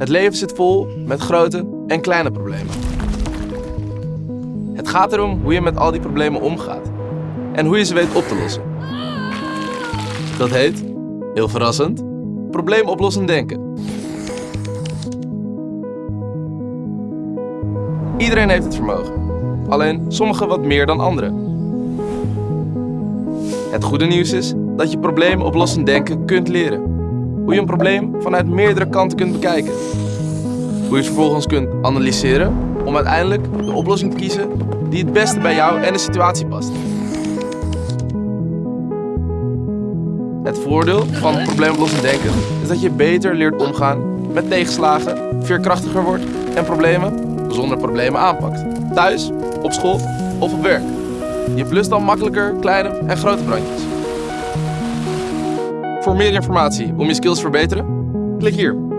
Het leven zit vol met grote en kleine problemen. Het gaat erom hoe je met al die problemen omgaat en hoe je ze weet op te lossen. Dat heet, heel verrassend, probleemoplossend denken. Iedereen heeft het vermogen, alleen sommigen wat meer dan anderen. Het goede nieuws is dat je probleemoplossend denken kunt leren. Hoe je een probleem vanuit meerdere kanten kunt bekijken. Hoe je het vervolgens kunt analyseren om uiteindelijk de oplossing te kiezen die het beste bij jou en de situatie past. Het voordeel van probleemoplossend denken is dat je beter leert omgaan met tegenslagen, veerkrachtiger wordt en problemen zonder problemen aanpakt. Thuis, op school of op werk. Je blust dan makkelijker kleine en grote brandjes. Voor meer informatie om je skills te verbeteren, klik hier.